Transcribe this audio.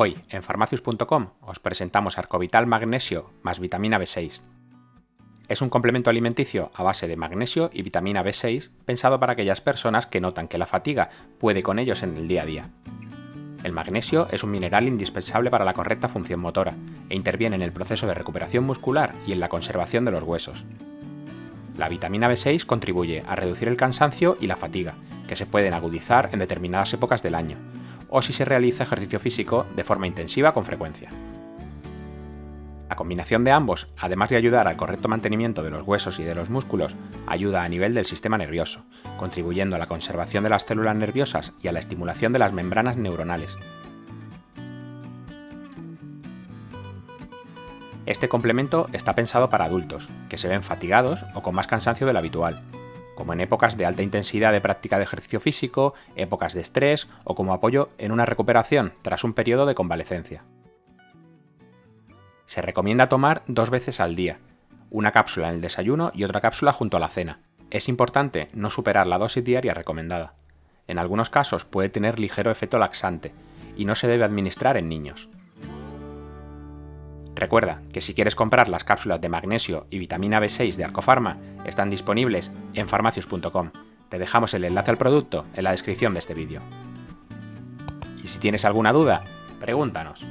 Hoy, en farmacius.com, os presentamos Arcovital Magnesio más vitamina B6. Es un complemento alimenticio a base de magnesio y vitamina B6 pensado para aquellas personas que notan que la fatiga puede con ellos en el día a día. El magnesio es un mineral indispensable para la correcta función motora e interviene en el proceso de recuperación muscular y en la conservación de los huesos. La vitamina B6 contribuye a reducir el cansancio y la fatiga, que se pueden agudizar en determinadas épocas del año, o si se realiza ejercicio físico de forma intensiva con frecuencia. La combinación de ambos, además de ayudar al correcto mantenimiento de los huesos y de los músculos, ayuda a nivel del sistema nervioso, contribuyendo a la conservación de las células nerviosas y a la estimulación de las membranas neuronales. Este complemento está pensado para adultos, que se ven fatigados o con más cansancio del habitual, como en épocas de alta intensidad de práctica de ejercicio físico, épocas de estrés o como apoyo en una recuperación tras un periodo de convalecencia. Se recomienda tomar dos veces al día, una cápsula en el desayuno y otra cápsula junto a la cena. Es importante no superar la dosis diaria recomendada. En algunos casos puede tener ligero efecto laxante y no se debe administrar en niños. Recuerda que si quieres comprar las cápsulas de magnesio y vitamina B6 de Arcofarma, están disponibles en farmacius.com. Te dejamos el enlace al producto en la descripción de este vídeo. Y si tienes alguna duda, pregúntanos.